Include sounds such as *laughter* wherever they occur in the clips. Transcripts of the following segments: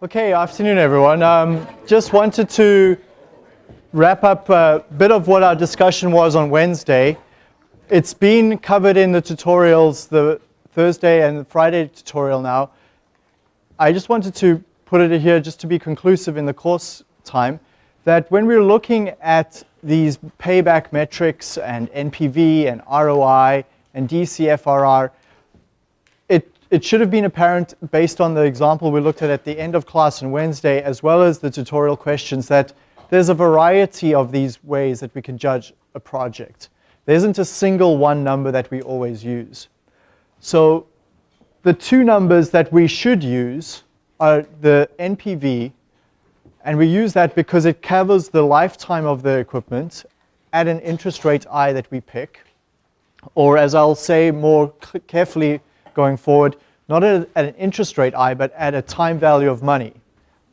Okay, afternoon everyone. Um, just wanted to wrap up a bit of what our discussion was on Wednesday. It's been covered in the tutorials, the Thursday and the Friday tutorial now. I just wanted to put it here just to be conclusive in the course time, that when we're looking at these payback metrics and NPV and ROI and DCFRR, it should have been apparent based on the example we looked at at the end of class on Wednesday, as well as the tutorial questions, that there's a variety of these ways that we can judge a project. There isn't a single one number that we always use. So the two numbers that we should use are the NPV, and we use that because it covers the lifetime of the equipment at an interest rate I that we pick, or as I'll say more carefully, going forward, not at, at an interest rate I, but at a time value of money.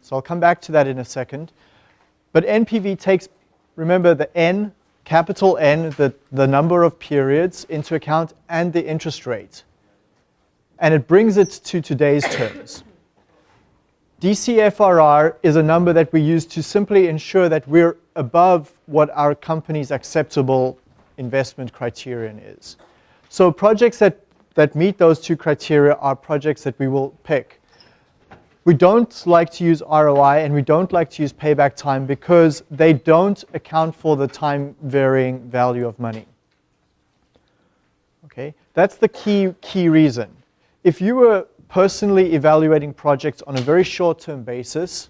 So I'll come back to that in a second. But NPV takes, remember the N, capital N, the, the number of periods into account and the interest rate. And it brings it to today's terms. DCFRR is a number that we use to simply ensure that we're above what our company's acceptable investment criterion is. So projects that that meet those two criteria are projects that we will pick. We don't like to use ROI and we don't like to use payback time because they don't account for the time varying value of money. Okay, that's the key, key reason. If you were personally evaluating projects on a very short-term basis,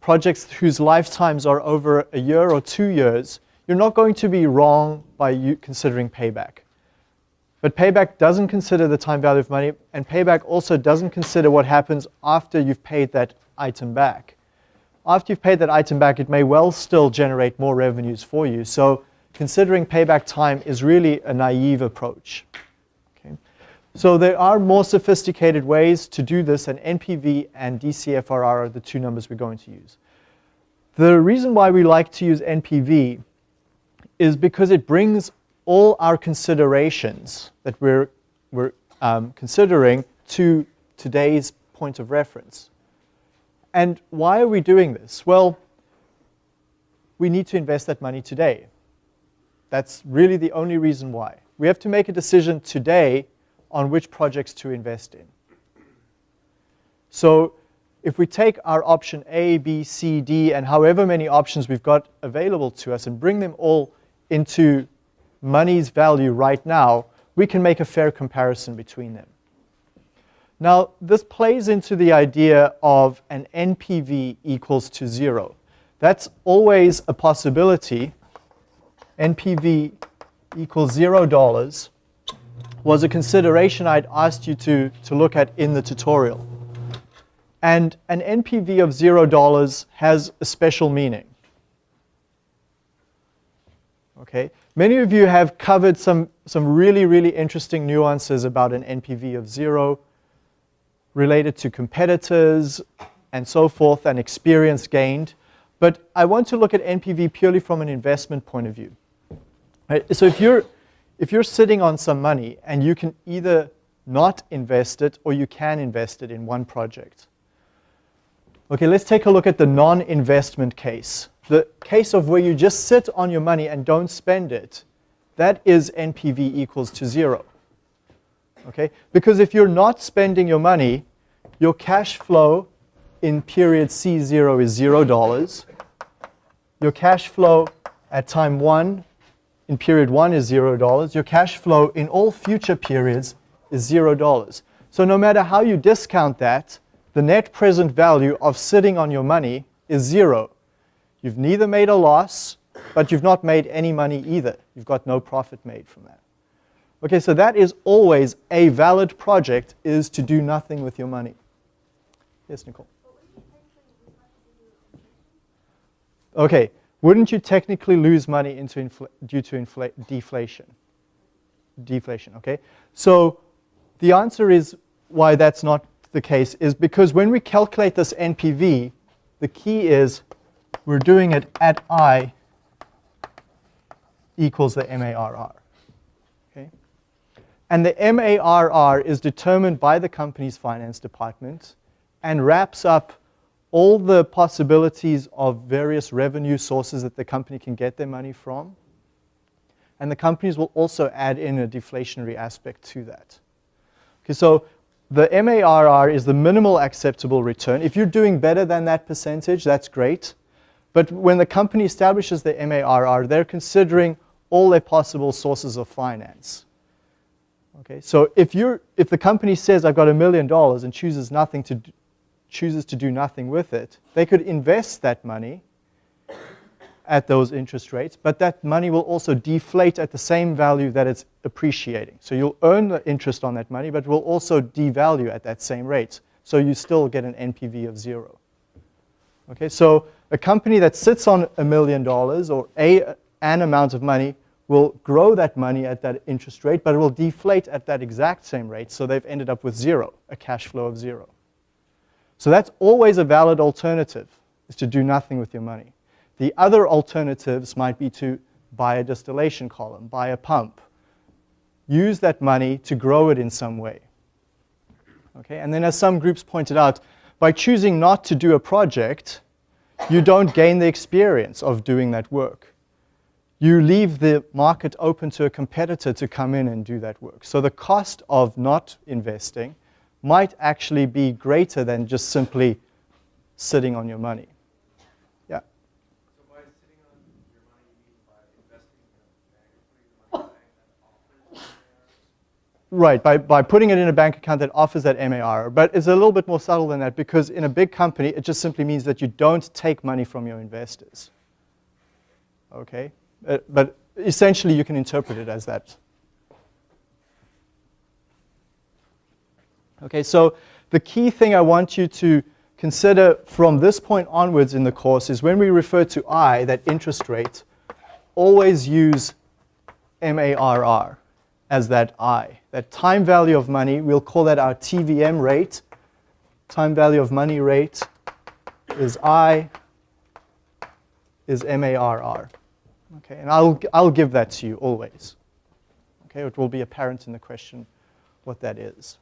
projects whose lifetimes are over a year or two years, you're not going to be wrong by considering payback. But payback doesn't consider the time value of money, and payback also doesn't consider what happens after you've paid that item back. After you've paid that item back, it may well still generate more revenues for you. So considering payback time is really a naive approach. Okay? So there are more sophisticated ways to do this, and NPV and DCFRR are the two numbers we're going to use. The reason why we like to use NPV is because it brings all our considerations that we're, we're um, considering to today's point of reference. And why are we doing this? Well, we need to invest that money today. That's really the only reason why. We have to make a decision today on which projects to invest in. So if we take our option A, B, C, D, and however many options we've got available to us and bring them all into money's value right now, we can make a fair comparison between them. Now, this plays into the idea of an NPV equals to zero. That's always a possibility. NPV equals zero dollars was a consideration I'd asked you to, to look at in the tutorial. And an NPV of zero dollars has a special meaning. Okay, Many of you have covered some, some really, really interesting nuances about an NPV of zero related to competitors and so forth and experience gained. But I want to look at NPV purely from an investment point of view. Right? So if you're, if you're sitting on some money and you can either not invest it or you can invest it in one project. Okay, let's take a look at the non-investment case the case of where you just sit on your money and don't spend it, that is NPV equals to zero. Okay? Because if you're not spending your money, your cash flow in period C0 is zero dollars. Your cash flow at time one in period one is zero dollars. Your cash flow in all future periods is zero dollars. So no matter how you discount that, the net present value of sitting on your money is zero. You've neither made a loss, but you've not made any money either. You've got no profit made from that. Okay, so that is always a valid project is to do nothing with your money. Yes, Nicole? Okay, wouldn't you technically lose money into due to deflation? Deflation, okay? So the answer is why that's not the case is because when we calculate this NPV, the key is we're doing it at i equals the MARR. Okay? And the MARR is determined by the company's finance department and wraps up all the possibilities of various revenue sources that the company can get their money from. And the companies will also add in a deflationary aspect to that. Okay, so the MARR is the minimal acceptable return. If you're doing better than that percentage, that's great. But when the company establishes the MARR, they're considering all their possible sources of finance. Okay, so if, you're, if the company says, I've got a million dollars and chooses, nothing to chooses to do nothing with it, they could invest that money at those interest rates, but that money will also deflate at the same value that it's appreciating. So you'll earn the interest on that money, but will also devalue at that same rate. So you still get an NPV of zero. Okay, so a company that sits on a million dollars or a, an amount of money will grow that money at that interest rate, but it will deflate at that exact same rate, so they've ended up with zero, a cash flow of zero. So that's always a valid alternative, is to do nothing with your money. The other alternatives might be to buy a distillation column, buy a pump, use that money to grow it in some way. Okay? And then as some groups pointed out, by choosing not to do a project, you don't gain the experience of doing that work. You leave the market open to a competitor to come in and do that work. So the cost of not investing might actually be greater than just simply sitting on your money. Right, by, by putting it in a bank account that offers that MAR. But it's a little bit more subtle than that because in a big company, it just simply means that you don't take money from your investors. Okay? Uh, but essentially, you can interpret it as that. Okay, so the key thing I want you to consider from this point onwards in the course is when we refer to I, that interest rate, always use MARR as that I. That time value of money, we'll call that our TVM rate. Time value of money rate is I, is MARR. Okay, and I'll, I'll give that to you always. Okay, it will be apparent in the question what that is.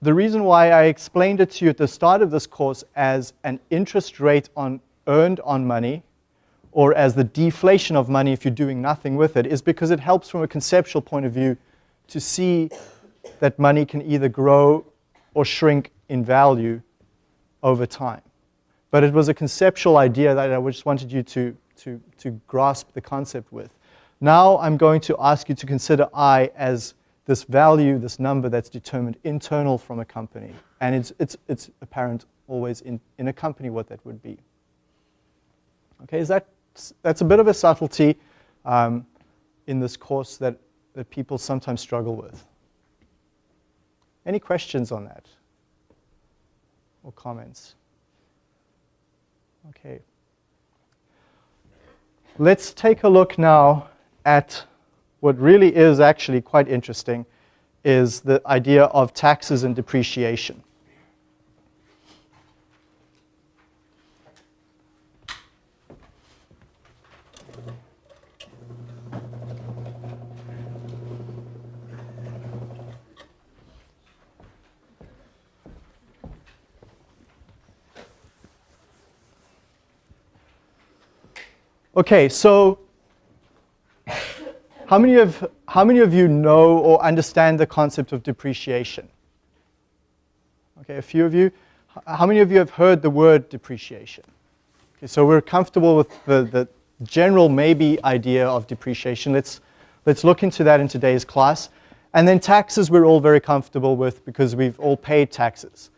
The reason why I explained it to you at the start of this course as an interest rate on earned on money or as the deflation of money if you're doing nothing with it, is because it helps from a conceptual point of view to see that money can either grow or shrink in value over time. But it was a conceptual idea that I just wanted you to, to, to grasp the concept with. Now I'm going to ask you to consider I as this value, this number that's determined internal from a company. And it's, it's, it's apparent always in, in a company what that would be. Okay, is that that's a bit of a subtlety um, in this course that, that people sometimes struggle with. Any questions on that? Or comments? Okay. Let's take a look now at what really is actually quite interesting is the idea of taxes and depreciation. Okay, so how many, of, how many of you know or understand the concept of depreciation? Okay, a few of you. How many of you have heard the word depreciation? Okay, so we're comfortable with the, the general maybe idea of depreciation. Let's, let's look into that in today's class. And then taxes we're all very comfortable with because we've all paid taxes.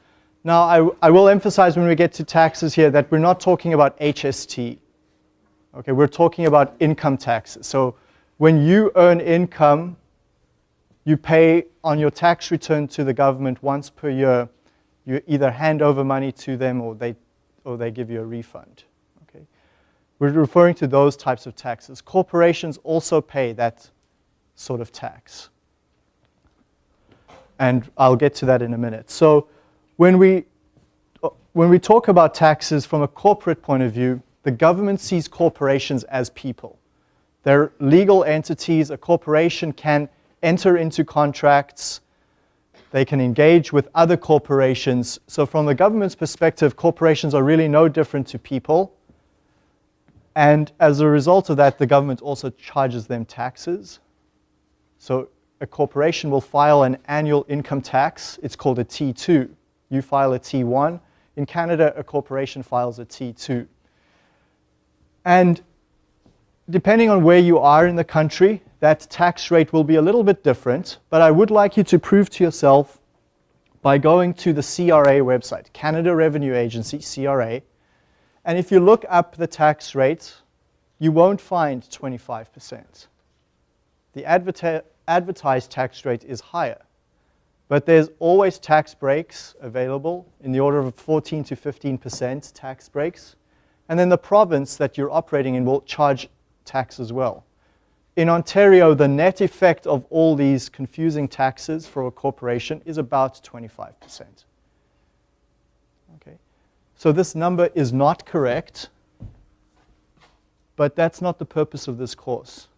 Now, I, I will emphasize when we get to taxes here that we're not talking about HST. Okay, we're talking about income tax. So when you earn income, you pay on your tax return to the government once per year. You either hand over money to them or they, or they give you a refund. Okay? We're referring to those types of taxes. Corporations also pay that sort of tax. And I'll get to that in a minute. So when we, when we talk about taxes from a corporate point of view, the government sees corporations as people. They're legal entities. A corporation can enter into contracts. They can engage with other corporations. So from the government's perspective, corporations are really no different to people. And as a result of that, the government also charges them taxes. So a corporation will file an annual income tax. It's called a T2. You file a T1. In Canada, a corporation files a T2. And depending on where you are in the country, that tax rate will be a little bit different, but I would like you to prove to yourself by going to the CRA website, Canada Revenue Agency, CRA, and if you look up the tax rate, you won't find 25%. The adver advertised tax rate is higher, but there's always tax breaks available in the order of 14 to 15% tax breaks. And then the province that you're operating in will charge tax as well. In Ontario, the net effect of all these confusing taxes for a corporation is about 25%. Okay, so this number is not correct, but that's not the purpose of this course.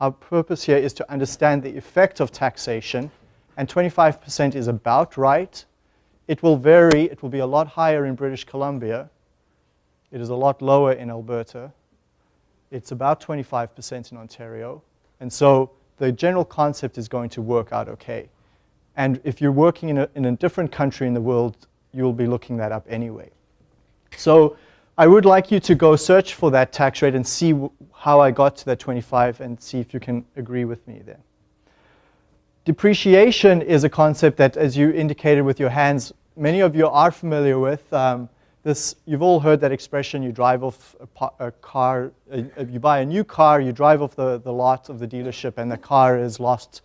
Our purpose here is to understand the effect of taxation, and 25% is about right. It will vary. It will be a lot higher in British Columbia. It is a lot lower in Alberta. It's about 25% in Ontario. And so the general concept is going to work out okay. And if you're working in a, in a different country in the world, you'll be looking that up anyway. So I would like you to go search for that tax rate and see how I got to that 25 and see if you can agree with me there. Depreciation is a concept that, as you indicated with your hands, many of you are familiar with. Um, this, you've all heard that expression, you drive off a, a car, uh, you buy a new car, you drive off the, the lot of the dealership and the car has lost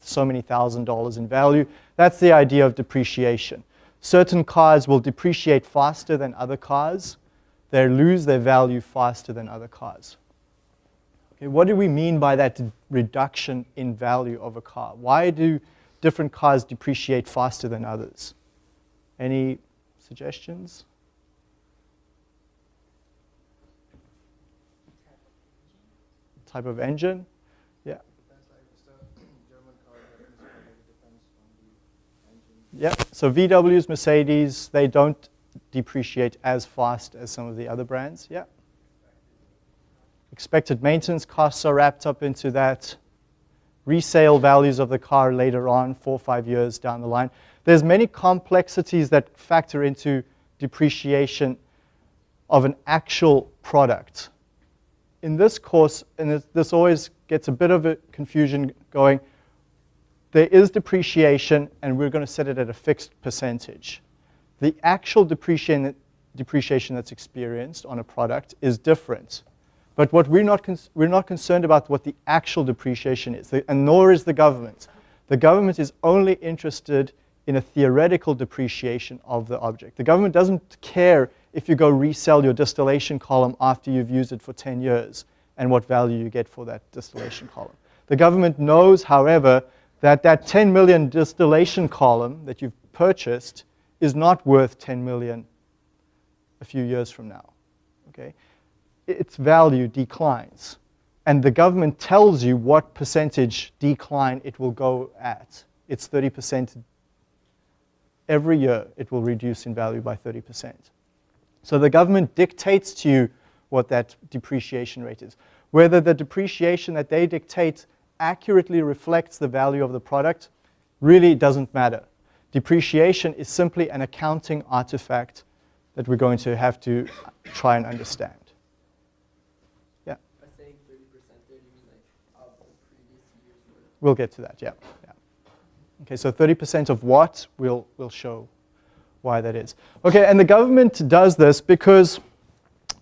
so many thousand dollars in value. That's the idea of depreciation. Certain cars will depreciate faster than other cars. They lose their value faster than other cars. Okay, what do we mean by that reduction in value of a car? Why do different cars depreciate faster than others? Any suggestions? Type of engine. Yeah. Yeah, so VWs, Mercedes, they don't depreciate as fast as some of the other brands. Yeah. Expected maintenance costs are wrapped up into that. Resale values of the car later on, four or five years down the line. There's many complexities that factor into depreciation of an actual product in this course, and this always gets a bit of a confusion going, there is depreciation, and we're going to set it at a fixed percentage. The actual depreciation, depreciation that's experienced on a product is different. But what we're not, we're not concerned about what the actual depreciation is, and nor is the government. The government is only interested in a theoretical depreciation of the object. The government doesn't care if you go resell your distillation column after you've used it for 10 years and what value you get for that distillation column. The government knows, however, that that 10 million distillation column that you've purchased is not worth 10 million a few years from now. Okay? Its value declines. And the government tells you what percentage decline it will go at. It's 30% every year it will reduce in value by 30%. So the government dictates to you what that depreciation rate is. Whether the depreciation that they dictate accurately reflects the value of the product really doesn't matter. Depreciation is simply an accounting artifact that we're going to have to try and understand. Yeah? We'll get to that, yeah. yeah. Okay, so 30% of what we'll, we'll show why that is. Okay, and the government does this because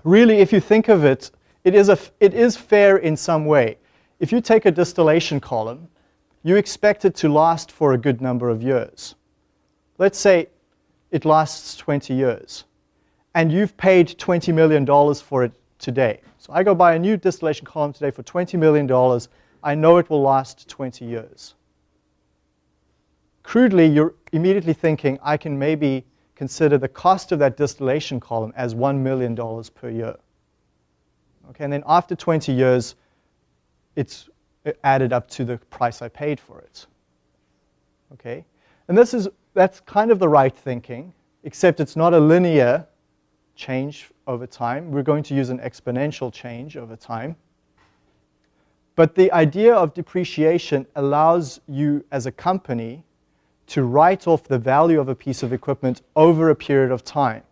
really, if you think of it, it is, a, it is fair in some way. If you take a distillation column, you expect it to last for a good number of years. Let's say it lasts 20 years, and you've paid $20 million for it today. So I go buy a new distillation column today for $20 million. I know it will last 20 years. Crudely, you're immediately thinking, I can maybe consider the cost of that distillation column as $1 million per year. Okay, and then after 20 years, it's added up to the price I paid for it. Okay, And this is, that's kind of the right thinking, except it's not a linear change over time. We're going to use an exponential change over time. But the idea of depreciation allows you as a company to write off the value of a piece of equipment over a period of time.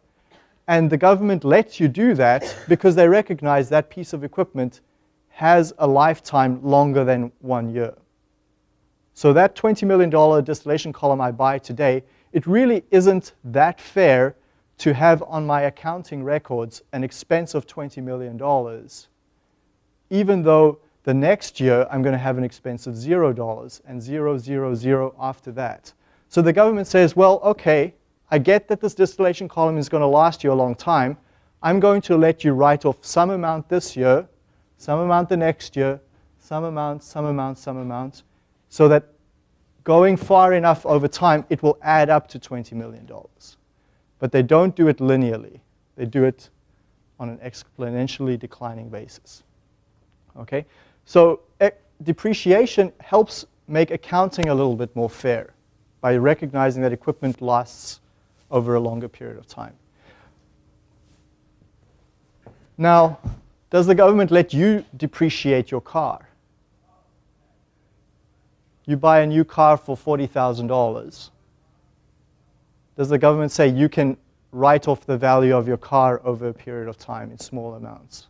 And the government lets you do that because they recognize that piece of equipment has a lifetime longer than one year. So that $20 million distillation column I buy today, it really isn't that fair to have on my accounting records an expense of $20 million, even though the next year I'm going to have an expense of $0 and zero, zero, zero after that. So the government says, well, okay, I get that this distillation column is going to last you a long time. I'm going to let you write off some amount this year, some amount the next year, some amount, some amount, some amount, so that going far enough over time, it will add up to $20 million. But they don't do it linearly. They do it on an exponentially declining basis. Okay? So eh, depreciation helps make accounting a little bit more fair by recognizing that equipment lasts over a longer period of time. Now, does the government let you depreciate your car? You buy a new car for $40,000. Does the government say you can write off the value of your car over a period of time in small amounts?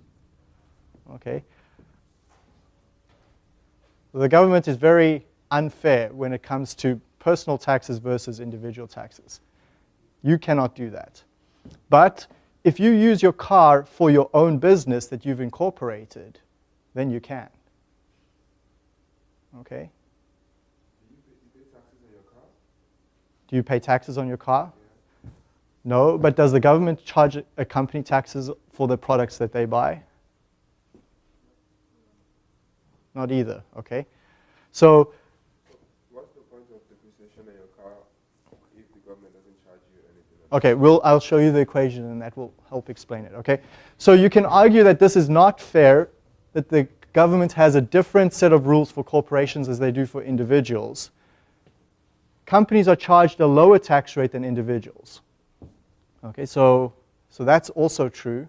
Okay. The government is very unfair when it comes to personal taxes versus individual taxes. You cannot do that. But if you use your car for your own business that you've incorporated, then you can. Okay? Do you pay taxes on your car? No, but does the government charge a company taxes for the products that they buy? Not either, okay? So Okay, we'll, I'll show you the equation and that will help explain it, okay? So you can argue that this is not fair, that the government has a different set of rules for corporations as they do for individuals. Companies are charged a lower tax rate than individuals. Okay, so, so that's also true,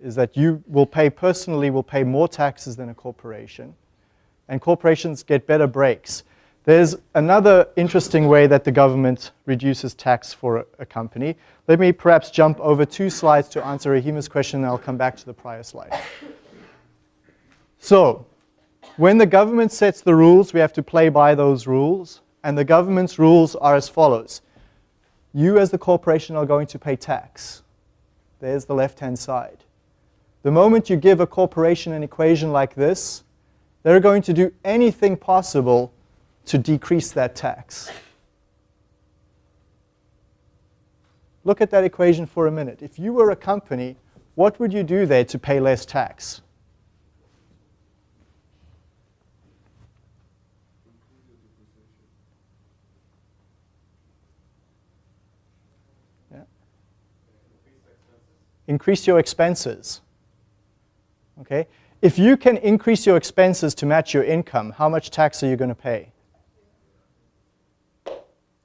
is that you will pay, personally will pay more taxes than a corporation, and corporations get better breaks. There's another interesting way that the government reduces tax for a, company. Let me perhaps jump over two slides to answer Rahima's question, and I'll come back to the prior slide. So, when the government sets the rules, we have to play by those rules, and the government's rules are as follows. You as the corporation are going to pay tax. There's the left-hand side. The moment you give a corporation an equation like this, they're going to do anything possible to decrease that tax. Look at that equation for a minute. If you were a company, what would you do there to pay less tax? Increase your expenses. Okay? If you can increase your expenses to match your income, how much tax are you going to pay?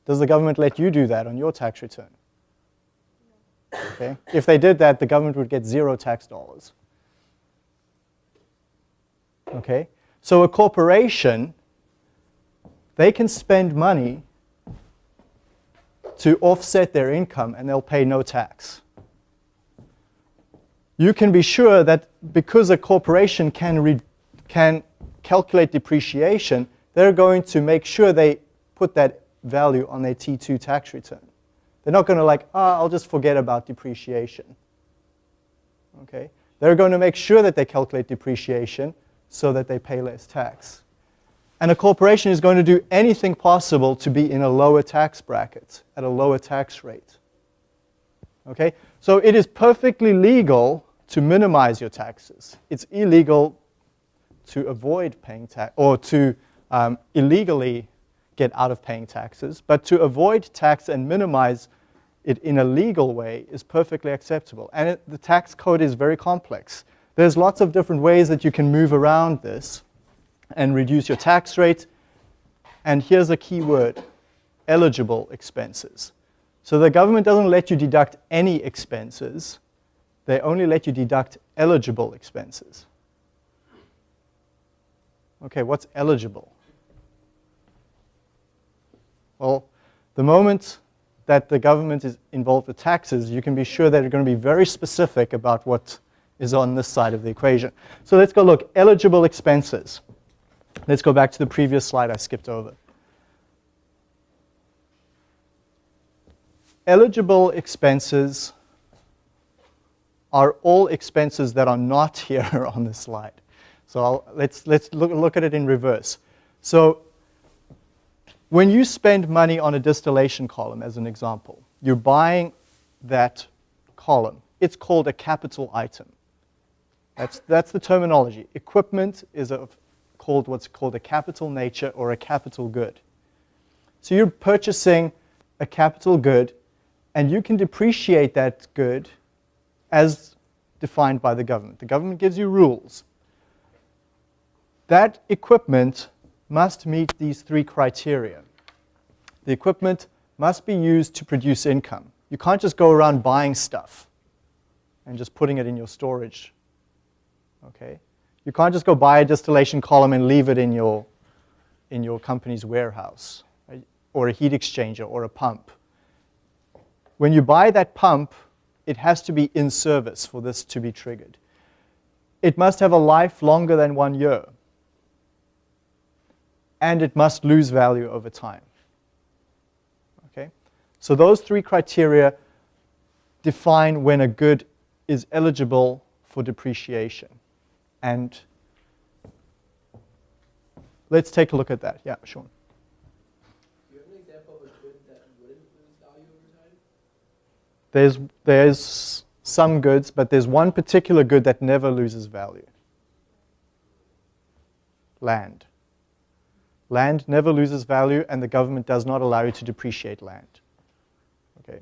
Does the government let you do that on your tax return? Okay. If they did that, the government would get zero tax dollars. Okay. So a corporation, they can spend money to offset their income and they'll pay no tax. You can be sure that because a corporation can, can calculate depreciation, they're going to make sure they put that value on their T2 tax return. They're not going to like, ah, oh, I'll just forget about depreciation. Okay? They're going to make sure that they calculate depreciation so that they pay less tax. And a corporation is going to do anything possible to be in a lower tax bracket, at a lower tax rate. Okay? So it is perfectly legal to minimize your taxes. It's illegal to avoid paying tax, or to um, illegally get out of paying taxes, but to avoid tax and minimize it in a legal way is perfectly acceptable. And it, the tax code is very complex. There's lots of different ways that you can move around this and reduce your tax rate. And here's a key word, eligible expenses. So the government doesn't let you deduct any expenses. They only let you deduct eligible expenses. Okay, what's eligible? Well, the moment that the government is involved with taxes, you can be sure that they're going to be very specific about what is on this side of the equation. So let's go look, eligible expenses. Let's go back to the previous slide I skipped over. Eligible expenses are all expenses that are not *laughs* here on this slide. So I'll, let's, let's look, look at it in reverse. So when you spend money on a distillation column, as an example, you're buying that column. It's called a capital item. That's, that's the terminology. Equipment is of, called what's called a capital nature or a capital good. So you're purchasing a capital good, and you can depreciate that good as defined by the government. The government gives you rules. That equipment must meet these three criteria. The equipment must be used to produce income. You can't just go around buying stuff and just putting it in your storage. Okay? You can't just go buy a distillation column and leave it in your, in your company's warehouse, right? or a heat exchanger or a pump. When you buy that pump, it has to be in service for this to be triggered. It must have a life longer than one year and it must lose value over time. Okay? So those three criteria define when a good is eligible for depreciation. And let's take a look at that. Yeah, Sean. There's, there's some goods, but there's one particular good that never loses value. Land. Land never loses value, and the government does not allow you to depreciate land. Okay.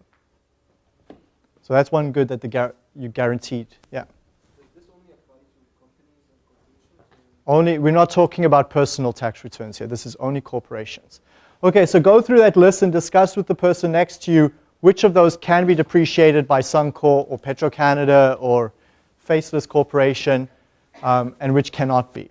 So that's one good that the you guaranteed. Yeah. Only, we're not talking about personal tax returns here. This is only corporations. Okay, so go through that list and discuss with the person next to you which of those can be depreciated by Suncor or Petro-Canada or Faceless Corporation um, and which cannot be.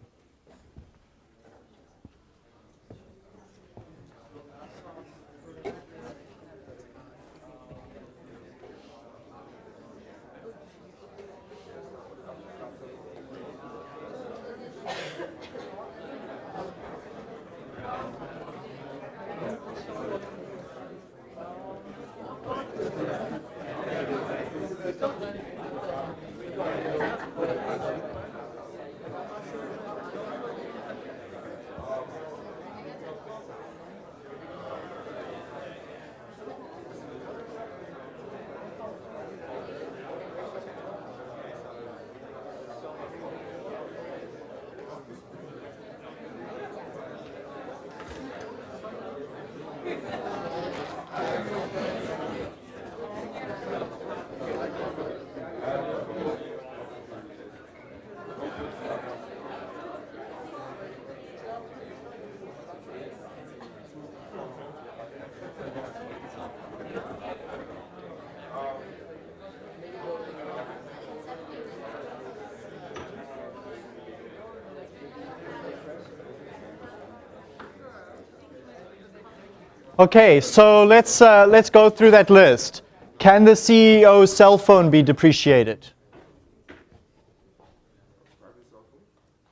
Okay, so let's, uh, let's go through that list. Can the CEO's cell phone be depreciated?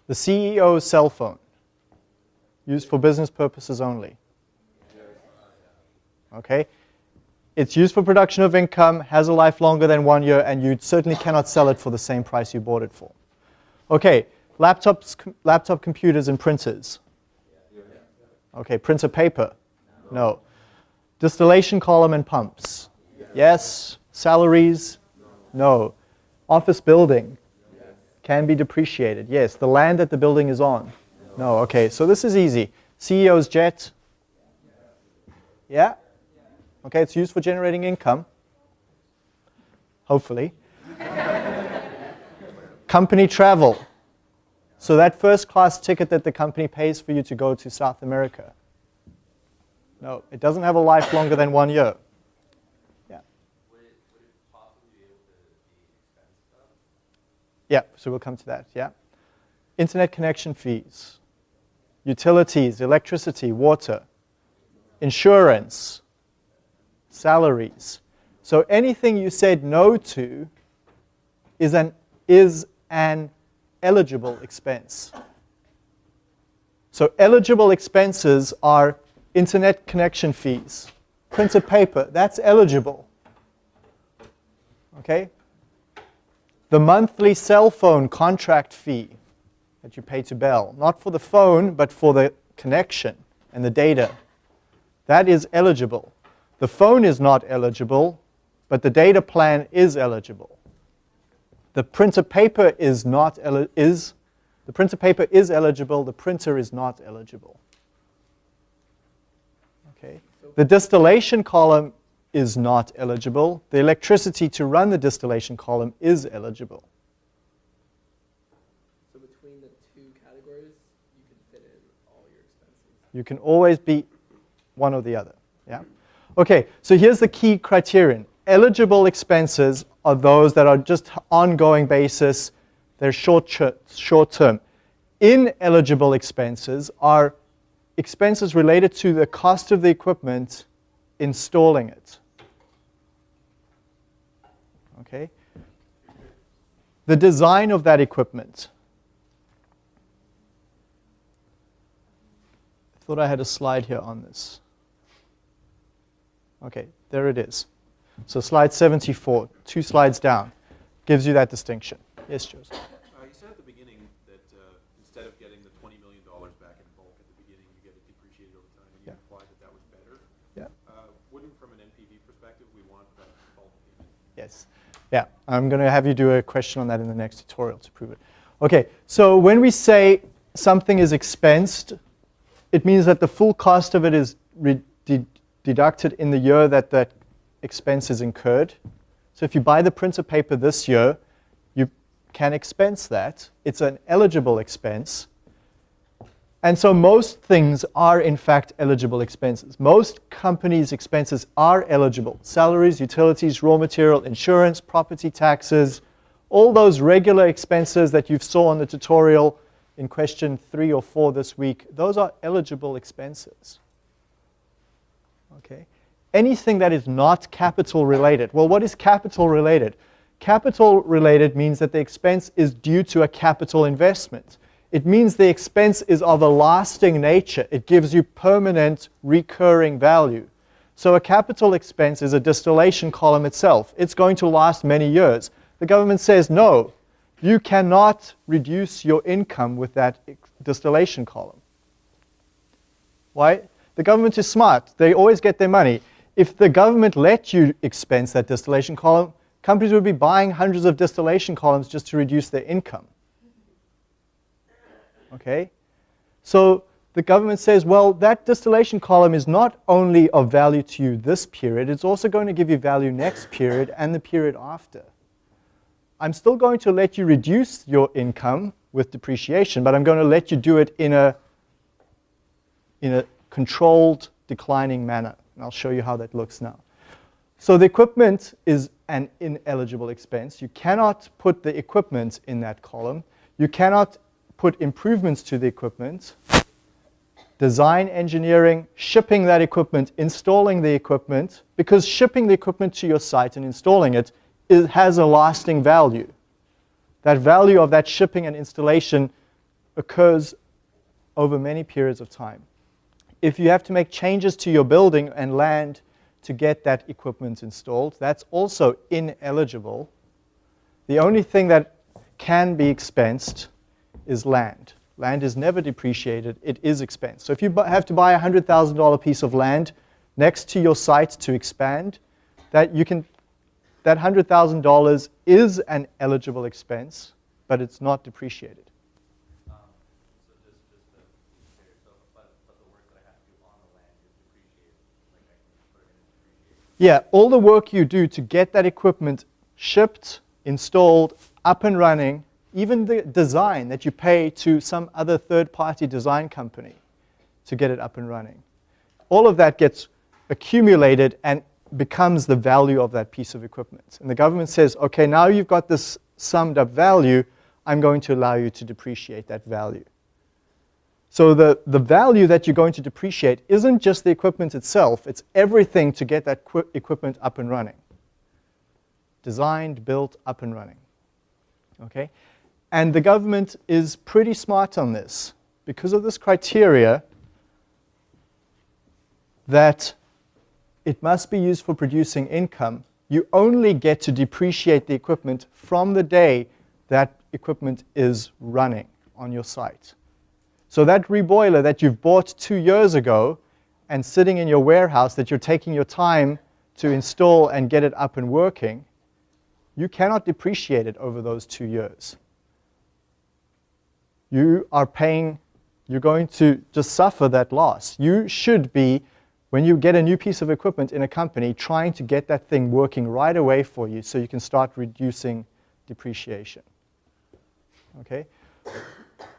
The CEO's cell phone, used for business purposes only. Okay, it's used for production of income, has a life longer than one year, and you certainly cannot sell it for the same price you bought it for. Okay, laptops, laptop computers and printers. Okay, printer paper. No. Distillation column and pumps? Yes. yes. Salaries? No. Office building? Can be depreciated? Yes. The land that the building is on? No. Okay, so this is easy. CEO's jet? Yeah? Okay, it's used for generating income. Hopefully. *laughs* company travel. So that first class ticket that the company pays for you to go to South America. No, it doesn't have a life longer than one year. Yeah. Would it, would it possibly be able to be? Yeah, so we'll come to that, yeah. Internet connection fees, utilities, electricity, water, insurance, salaries. So anything you said no to is an, is an eligible expense. So eligible expenses are internet connection fees, printed paper, that's eligible. Okay? The monthly cell phone contract fee that you pay to Bell, not for the phone, but for the connection and the data, that is eligible. The phone is not eligible, but the data plan is eligible. The printer paper is not is the printer paper is eligible, the printer is not eligible. The distillation column is not eligible. The electricity to run the distillation column is eligible. So between the two categories, you can fit in all your expenses. You can always be one or the other. Yeah? Okay, so here's the key criterion. Eligible expenses are those that are just ongoing basis, they're short, short term. Ineligible expenses are expenses related to the cost of the equipment installing it. Okay? The design of that equipment. I thought I had a slide here on this. Okay, there it is. So slide 74, two slides down, gives you that distinction. Yes, Joseph? Uh, you said at the beginning that uh, instead of getting the $20 million back in bulk at the beginning, you get it depreciated over time, and you Yeah. implied that that was better. Yeah. Uh, wouldn't, from an NPV perspective, we want that bulk payment? Yes. Yeah, I'm going to have you do a question on that in the next tutorial to prove it. Okay, so when we say something is expensed, it means that the full cost of it is de deducted in the year that that expense is incurred. So if you buy the printer paper this year, you can expense that. It's an eligible expense. And so most things are in fact eligible expenses. Most companies' expenses are eligible. Salaries, utilities, raw material, insurance, property taxes, all those regular expenses that you saw on the tutorial in question three or four this week, those are eligible expenses. Okay. Anything that is not capital related. Well, what is capital related? Capital related means that the expense is due to a capital investment. It means the expense is of a lasting nature. It gives you permanent recurring value. So a capital expense is a distillation column itself. It's going to last many years. The government says, no, you cannot reduce your income with that distillation column. Why? The government is smart. They always get their money. If the government let you expense that distillation column, companies would be buying hundreds of distillation columns just to reduce their income. Okay? So the government says, well, that distillation column is not only of value to you this period, it's also going to give you value next period and the period after. I'm still going to let you reduce your income with depreciation, but I'm going to let you do it in a, in a controlled declining manner. And I'll show you how that looks now. So the equipment is an ineligible expense. You cannot put the equipment in that column. You cannot put improvements to the equipment. Design, engineering, shipping that equipment, installing the equipment, because shipping the equipment to your site and installing it, it has a lasting value. That value of that shipping and installation occurs over many periods of time if you have to make changes to your building and land to get that equipment installed, that's also ineligible. The only thing that can be expensed is land. Land is never depreciated, it is expense. So if you have to buy a $100,000 piece of land next to your site to expand, that you can that $100,000 is an eligible expense, but it's not depreciated. Um, so just, just to so, but, but the work that I have to do on the land is depreciated, like I can put it in depreciation. Yeah, all the work you do to get that equipment shipped, installed, up and running, even the design that you pay to some other third-party design company to get it up and running. all of that gets accumulated and becomes the value of that piece of equipment. And the government says, okay, now you've got this summed up value, I'm going to allow you to depreciate that value. So the, the value that you're going to depreciate isn't just the equipment itself, it's everything to get that equipment up and running. Designed, built, up and running. Okay? And the government is pretty smart on this. Because of this criteria, that it must be used for producing income, you only get to depreciate the equipment from the day that equipment is running on your site. So that reboiler that you've bought two years ago and sitting in your warehouse that you're taking your time to install and get it up and working, you cannot depreciate it over those two years. You are paying, you're going to just suffer that loss. You should be when you get a new piece of equipment in a company, trying to get that thing working right away for you so you can start reducing depreciation. Okay?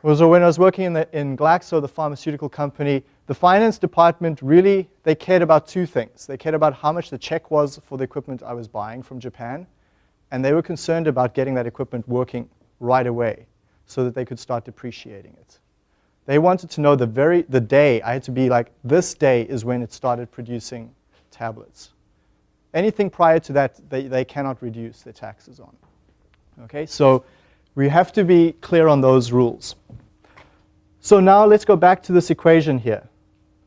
So when I was working in, the, in Glaxo, the pharmaceutical company, the finance department really, they cared about two things. They cared about how much the check was for the equipment I was buying from Japan, and they were concerned about getting that equipment working right away so that they could start depreciating it. They wanted to know the very the day. I had to be like, this day is when it started producing tablets. Anything prior to that, they, they cannot reduce their taxes on. Okay, so we have to be clear on those rules. So now let's go back to this equation here.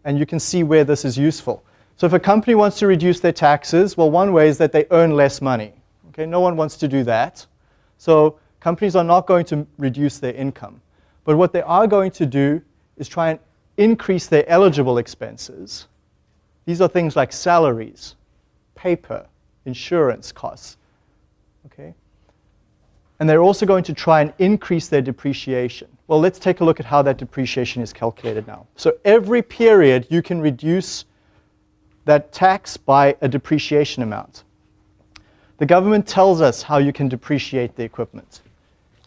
And you can see where this is useful. So if a company wants to reduce their taxes, well, one way is that they earn less money. Okay, no one wants to do that. So companies are not going to reduce their income. But what they are going to do is try and increase their eligible expenses. These are things like salaries, paper, insurance costs. Okay? And they're also going to try and increase their depreciation. Well, let's take a look at how that depreciation is calculated now. So every period you can reduce that tax by a depreciation amount. The government tells us how you can depreciate the equipment.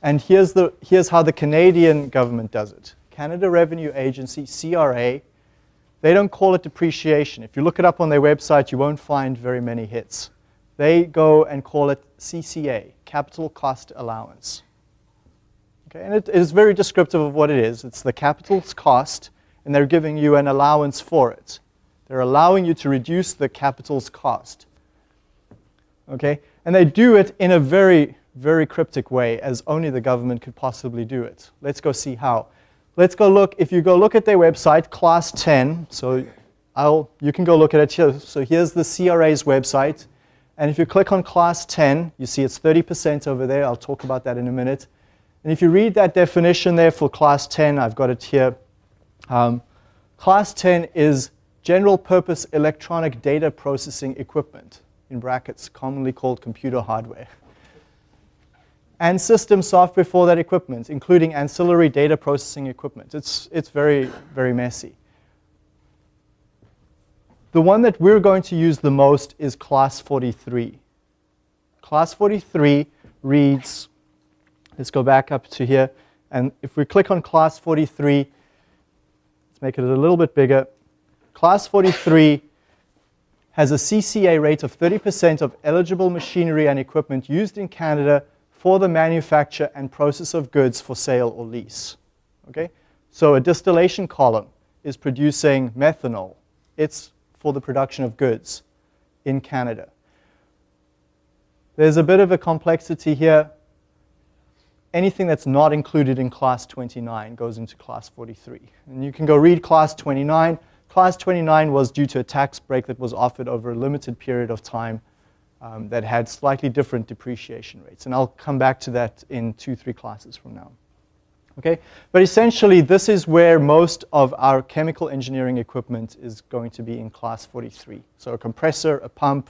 And here's, the, here's how the Canadian government does it. Canada Revenue Agency, CRA, they don't call it depreciation. If you look it up on their website, you won't find very many hits. They go and call it CCA, Capital Cost Allowance. Okay, and it is very descriptive of what it is. It's the capital's cost, and they're giving you an allowance for it. They're allowing you to reduce the capital's cost. Okay, and they do it in a very very cryptic way as only the government could possibly do it. Let's go see how. Let's go look, if you go look at their website, class 10, so I'll, you can go look at it here. So here's the CRA's website. And if you click on class 10, you see it's 30% over there. I'll talk about that in a minute. And if you read that definition there for class 10, I've got it here. Um, class 10 is general purpose electronic data processing equipment, in brackets, commonly called computer hardware *laughs* and system software for that equipment, including ancillary data processing equipment. It's, it's very, very messy. The one that we're going to use the most is class 43. Class 43 reads, let's go back up to here, and if we click on class 43, let's make it a little bit bigger. Class 43 has a CCA rate of 30% of eligible machinery and equipment used in Canada for the manufacture and process of goods for sale or lease. Okay? So a distillation column is producing methanol. It's for the production of goods in Canada. There's a bit of a complexity here. Anything that's not included in class 29 goes into class 43. And you can go read class 29. Class 29 was due to a tax break that was offered over a limited period of time um, that had slightly different depreciation rates. And I'll come back to that in two, three classes from now. Okay? But essentially, this is where most of our chemical engineering equipment is going to be in class 43. So a compressor, a pump,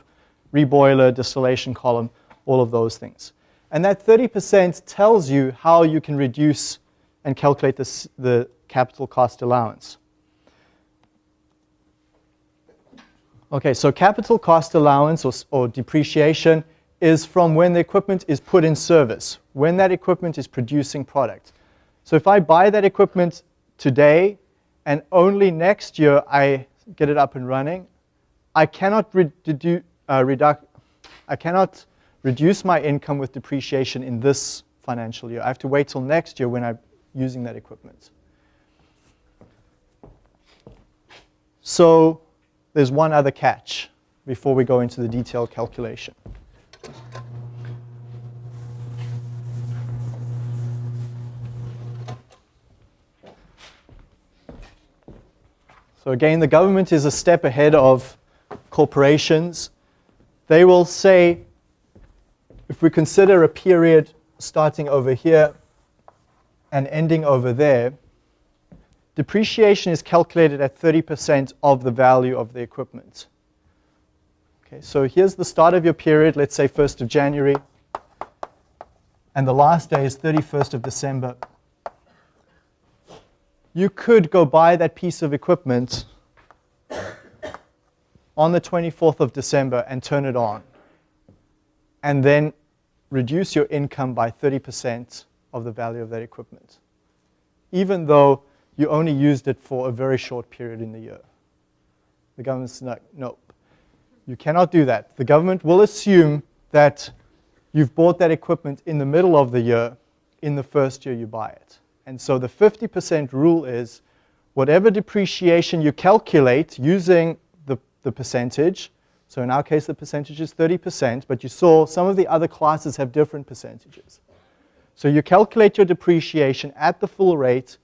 reboiler, distillation column, all of those things. And that 30% tells you how you can reduce and calculate this, the capital cost allowance. Okay, so capital cost allowance or, or, depreciation is from when the equipment is put in service, when that equipment is producing product. So if I buy that equipment today and only next year I get it up and running. I cannot re- dedu- uh, I cannot reduce my income with depreciation in this financial year. I have to wait till next year when I'm using that equipment. So there's one other catch before we go into the detailed calculation. So again, the government is a step ahead of corporations. They will say, if we consider a period starting over here and ending over there, depreciation is calculated at 30% of the value of the equipment. Okay, so here's the start of your period, let's say 1st of January, and the last day is 31st of December. You could go buy that piece of equipment on the 24th of December and turn it on, and then reduce your income by 30% of the value of that equipment, even though you only used it for a very short period in the year. The government's like, nope. You cannot do that. The government will assume that you've bought that equipment in the middle of the year, in the first year you buy it. And so the 50% rule is whatever depreciation you calculate using the, the percentage, so in our case the percentage is 30%, but you saw some of the other classes have different percentages. So you calculate your depreciation at the full rate,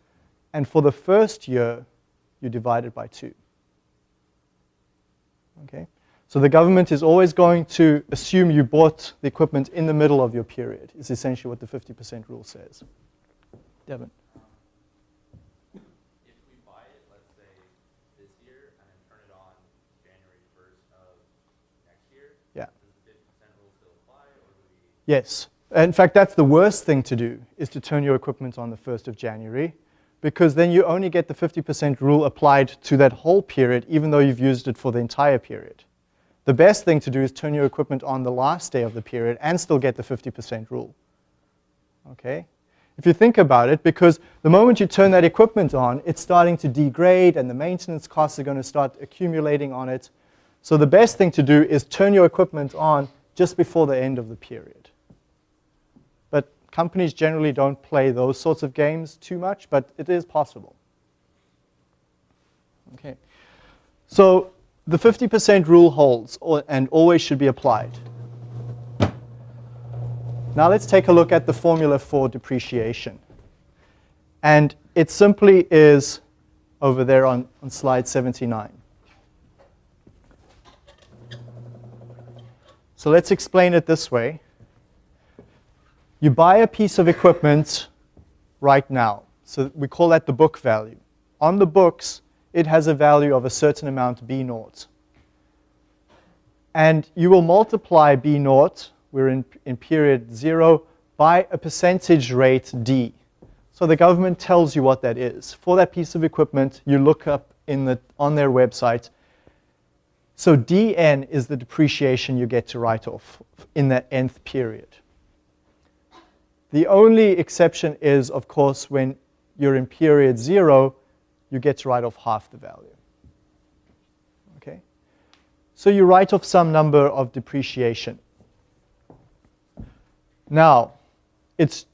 and for the first year, you divide it by two. Okay? So the government is always going to assume you bought the equipment in the middle of your period, is essentially what the 50% rule says. Devin. If we buy it, let's say, this year, and then turn it on January first of next year, Yeah. does the fifty percent rule still apply, or do we? Yes. In fact, that's the worst thing to do, is to turn your equipment on the 1st of January, because then you only get the 50% rule applied to that whole period, even though you've used it for the entire period. The best thing to do is turn your equipment on the last day of the period and still get the 50% rule. Okay? If you think about it, because the moment you turn that equipment on, it's starting to degrade and the maintenance costs are going to start accumulating on it. So the best thing to do is turn your equipment on just before the end of the period. Companies generally don't play those sorts of games too much, but it is possible. Okay. So the 50% rule holds and always should be applied. Now let's take a look at the formula for depreciation. And it simply is over there on, on slide 79. So let's explain it this way. You buy a piece of equipment right now. So we call that the book value. On the books, it has a value of a certain amount B naught. And you will multiply B naught, we're in, in period zero, by a percentage rate D. So the government tells you what that is. For that piece of equipment, you look up in the, on their website. So DN is the depreciation you get to write off in that nth period. The only exception is, of course, when you're in period zero, you get to write off half the value. Okay? So you write off some number of depreciation. Now, it's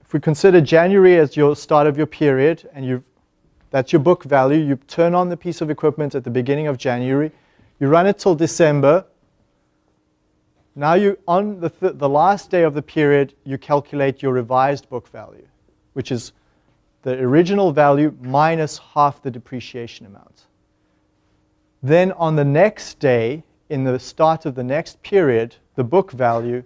if we consider January as your start of your period and you that's your book value, you turn on the piece of equipment at the beginning of January, you run it till December. Now you on the, th the last day of the period, you calculate your revised book value, which is the original value minus half the depreciation amount. Then on the next day, in the start of the next period, the book value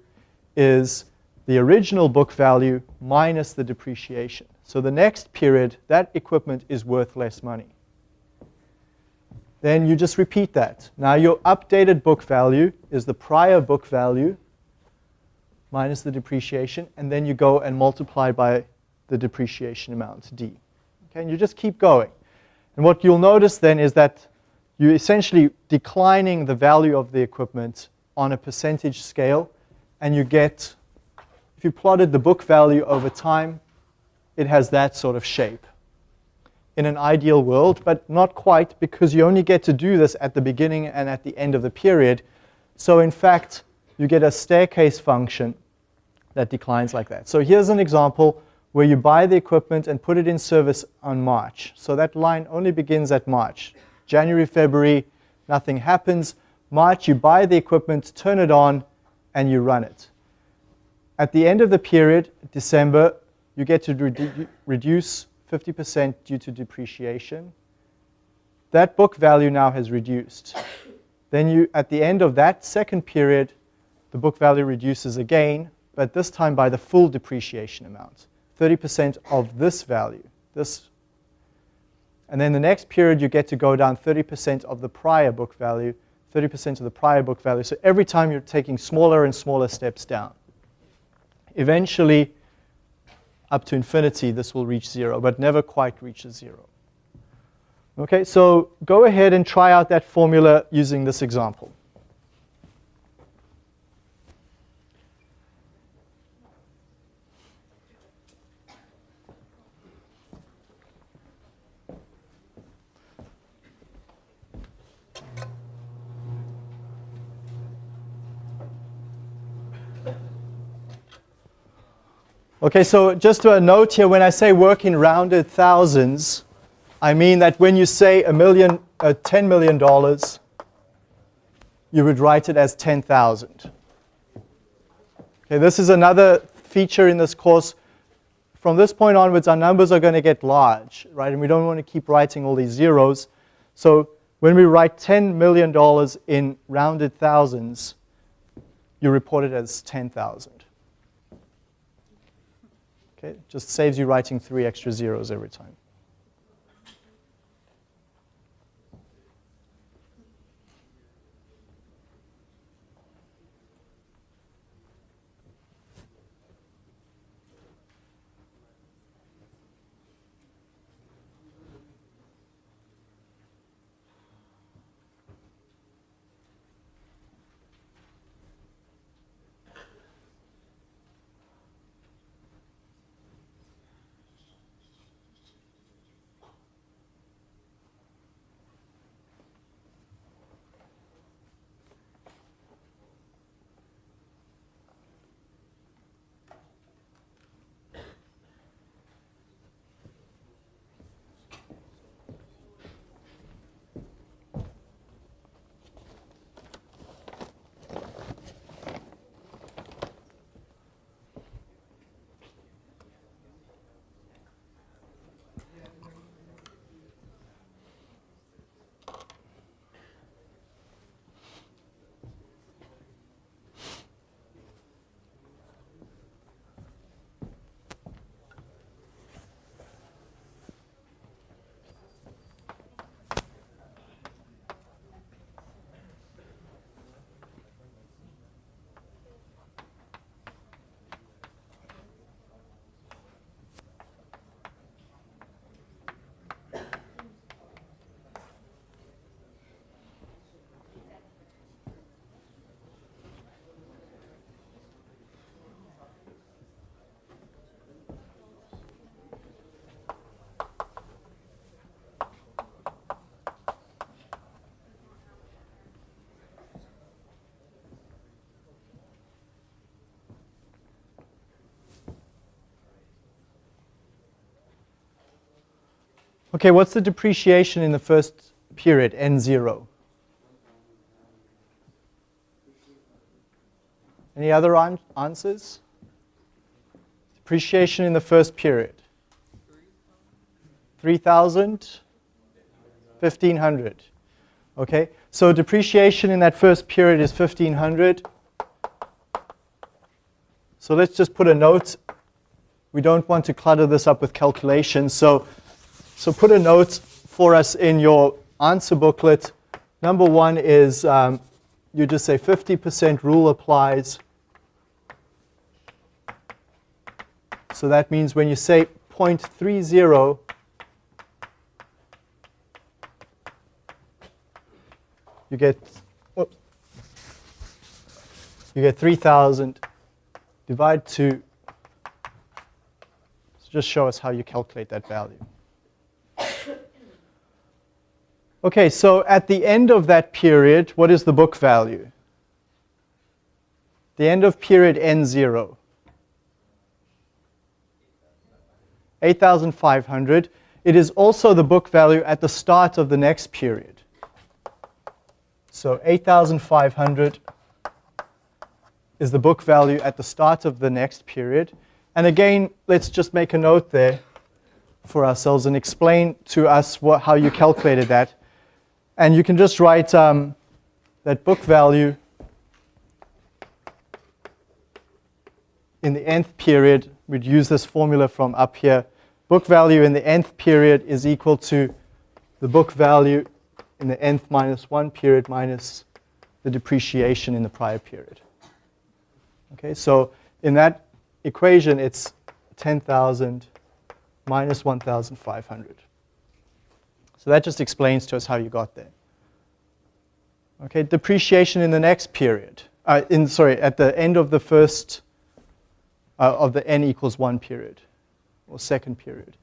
is the original book value minus the depreciation. So the next period, that equipment is worth less money. Then you just repeat that. Now your updated book value is the prior book value minus the depreciation, and then you go and multiply by the depreciation amount, D. Okay, and you just keep going. And what you'll notice then is that you're essentially declining the value of the equipment on a percentage scale, and you get, if you plotted the book value over time, it has that sort of shape. In an ideal world, but not quite because you only get to do this at the beginning and at the end of the period. So in fact, you get a staircase function that declines like that. So here's an example where you buy the equipment and put it in service on March. So that line only begins at March. January, February, nothing happens. March, you buy the equipment, turn it on, and you run it. At the end of the period, December, you get to redu reduce 50% due to depreciation. That book value now has reduced. Then you, at the end of that second period, the book value reduces again, but this time by the full depreciation amount. 30% of this value, this. And then the next period, you get to go down 30% of the prior book value, 30% of the prior book value. So every time you're taking smaller and smaller steps down. Eventually, up to infinity, this will reach zero, but never quite reaches zero. Okay, so go ahead and try out that formula using this example. Okay, so just a note here, when I say work in rounded thousands, I mean that when you say a million, uh, $10 million, you would write it as 10,000. Okay, this is another feature in this course. From this point onwards, our numbers are going to get large, right? And we don't want to keep writing all these zeros. So when we write $10 million in rounded thousands, you report it as 10,000. Okay, just saves you writing three extra zeros every time. Okay, what's the depreciation in the first period, N0? Any other an answers? Depreciation in the first period. 3,000? 1,500. Okay, so depreciation in that first period is 1,500. So let's just put a note. We don't want to clutter this up with calculations. So so put a note for us in your answer booklet. Number one is um, you just say 50% rule applies. So that means when you say 0.30, you get whoops, you get 3,000 divide 2. So just show us how you calculate that value. Okay, so at the end of that period, what is the book value? The end of period N0. 8,500. It is also the book value at the start of the next period. So 8,500 is the book value at the start of the next period. And again, let's just make a note there for ourselves and explain to us what, how you calculated that. And you can just write um, that book value in the nth period. We'd use this formula from up here. Book value in the nth period is equal to the book value in the nth minus 1 period minus the depreciation in the prior period. Okay, so in that equation, it's 10,000 minus 1,500. So that just explains to us how you got there. Okay, depreciation in the next period. Uh, in sorry, at the end of the first uh, of the n equals one period, or second period.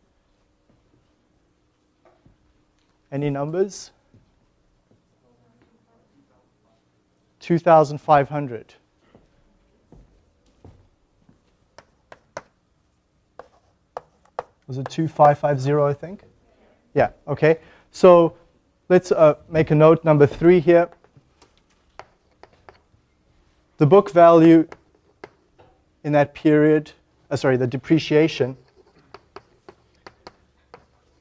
Any numbers? 2,500. Was it 2550, I think? Yeah, okay. So let's uh, make a note number three here. The book value in that period, uh, sorry, the depreciation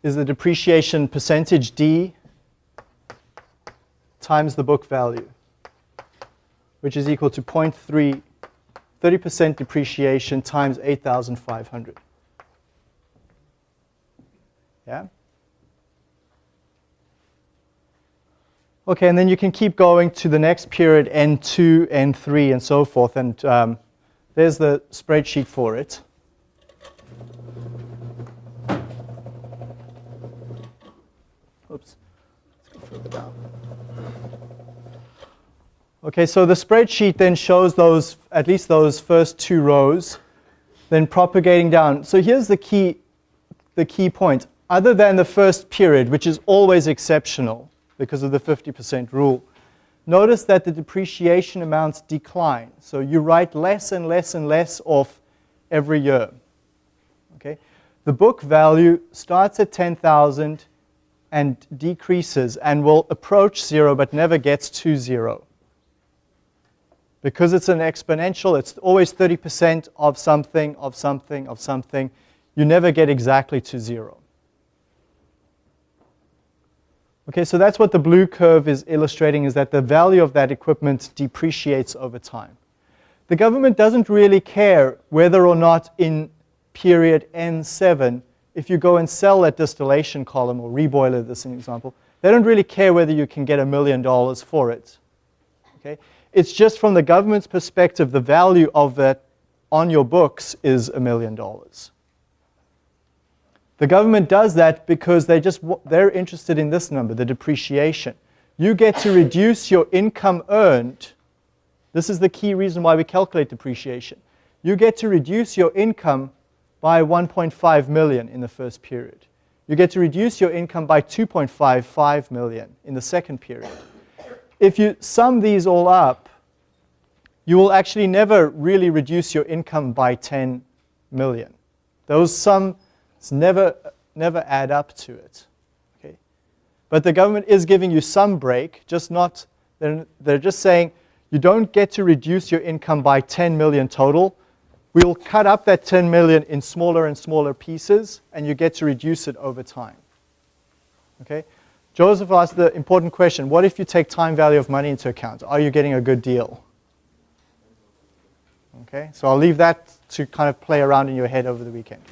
is the depreciation percentage D times the book value, which is equal to 0.3, 30% depreciation times 8,500. Yeah? Okay, and then you can keep going to the next period, N2, N3, and so forth. And um, there's the spreadsheet for it. Oops, let's go further down. Okay, so the spreadsheet then shows those, at least those first two rows, then propagating down. So here's the key, the key point. Other than the first period, which is always exceptional, because of the 50% rule. Notice that the depreciation amounts decline. So you write less and less and less off every year. Okay? The book value starts at 10,000 and decreases and will approach zero but never gets to zero. Because it's an exponential, it's always 30% of something, of something, of something. You never get exactly to zero. Okay, so that's what the blue curve is illustrating, is that the value of that equipment depreciates over time. The government doesn't really care whether or not in period N7, if you go and sell that distillation column or reboiler, this example, they don't really care whether you can get a million dollars for it. Okay? It's just from the government's perspective, the value of that on your books is a million dollars. The government does that because they just, they're interested in this number, the depreciation. You get to reduce your income earned. This is the key reason why we calculate depreciation. You get to reduce your income by 1.5 million in the first period. You get to reduce your income by 2.55 million in the second period. If you sum these all up, you will actually never really reduce your income by 10 million. Those sum it's never, never add up to it. Okay? But the government is giving you some break, just not, they're, they're just saying you don't get to reduce your income by 10 million total. We'll cut up that 10 million in smaller and smaller pieces, and you get to reduce it over time. Okay? Joseph asked the important question, what if you take time value of money into account? Are you getting a good deal? Okay, so I'll leave that to kind of play around in your head over the weekend.